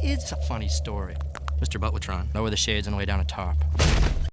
It's a funny story. Mr. Butlertron. Lower the shades and the way down a tarp.